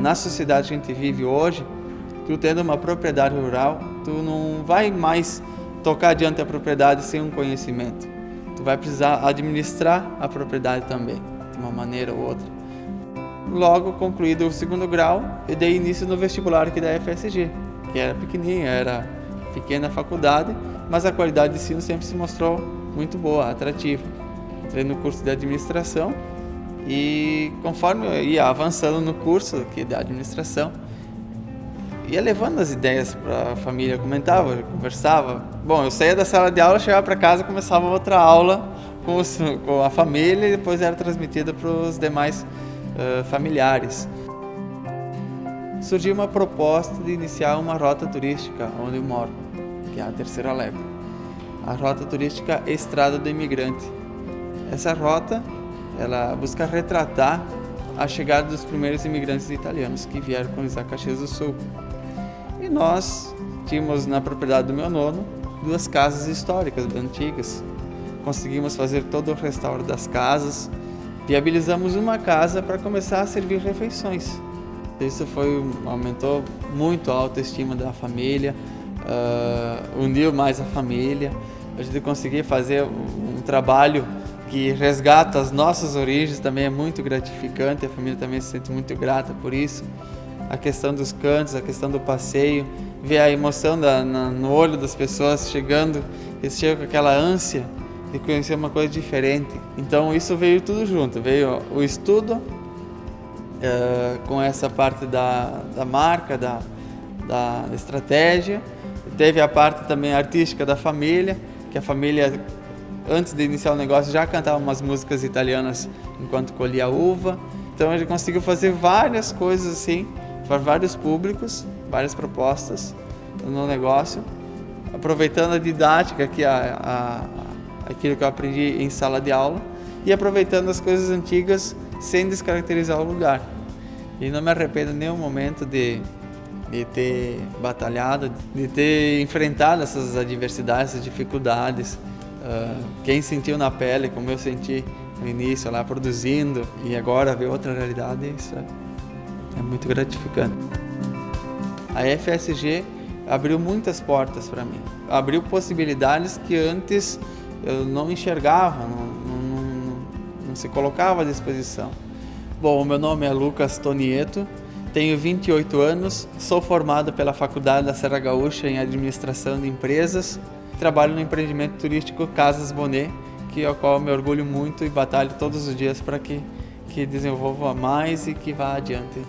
Na sociedade que a gente vive hoje, tu tendo uma propriedade rural, tu não vai mais tocar adiante a propriedade sem um conhecimento. Tu vai precisar administrar a propriedade também, de uma maneira ou outra. Logo concluído o segundo grau, eu dei início no vestibular aqui da FSG, que era pequenininha, era pequena faculdade, mas a qualidade de ensino sempre se mostrou muito boa, atrativa. Entrei no curso de administração e conforme eu ia avançando no curso aqui de administração, ia levando as ideias para a família, comentava, conversava. Bom, eu saía da sala de aula, chegava para casa, começava outra aula com, os, com, a família e depois era transmitida para os demais uh, familiares. Surgiu uma proposta de iniciar uma rota turística onde eu moro, que é a Terceira Leva. A rota turística Estrada do Imigrante. Essa rota, ela busca retratar a chegada dos primeiros imigrantes italianos que vieram colonizar Caxias do Sul. E nós tínhamos na propriedade do meu nono duas casas históricas antigas. Conseguimos fazer todo o restauro das casas, viabilizamos uma casa para começar a servir refeições. Isso foi aumentou muito a autoestima da família, uh, uniu mais a família. A gente conseguir fazer um trabalho que resgata as nossas origens também é muito gratificante. A família também se sente muito grata por isso a questão dos cantos, a questão do passeio, ver a emoção da, na, no olho das pessoas chegando, eles chegam com aquela ânsia de conhecer uma coisa diferente. Então isso veio tudo junto, veio o estudo uh, com essa parte da, da marca, da, da estratégia, teve a parte também artística da família, que a família antes de iniciar o negócio já cantava umas músicas italianas enquanto colhia uva. Então gente conseguiu fazer várias coisas assim para vários públicos, várias propostas no negócio, aproveitando a didática, que a, a, aquilo que eu aprendi em sala de aula, e aproveitando as coisas antigas sem descaracterizar o lugar. E não me arrependo em nenhum momento de, de ter batalhado, de ter enfrentado essas adversidades, essas dificuldades. Uh, quem sentiu na pele, como eu senti no início, lá produzindo, e agora ver outra realidade, isso é é muito gratificante. A FSG abriu muitas portas para mim, abriu possibilidades que antes eu não enxergava, não, não, não, não se colocava à disposição. Bom, meu nome é Lucas Tonieto, tenho 28 anos, sou formado pela Faculdade da Serra Gaúcha em Administração de Empresas, trabalho no empreendimento turístico Casas Bonet, que é o qual eu me orgulho muito e batalho todos os dias para que, que desenvolva mais e que vá adiante.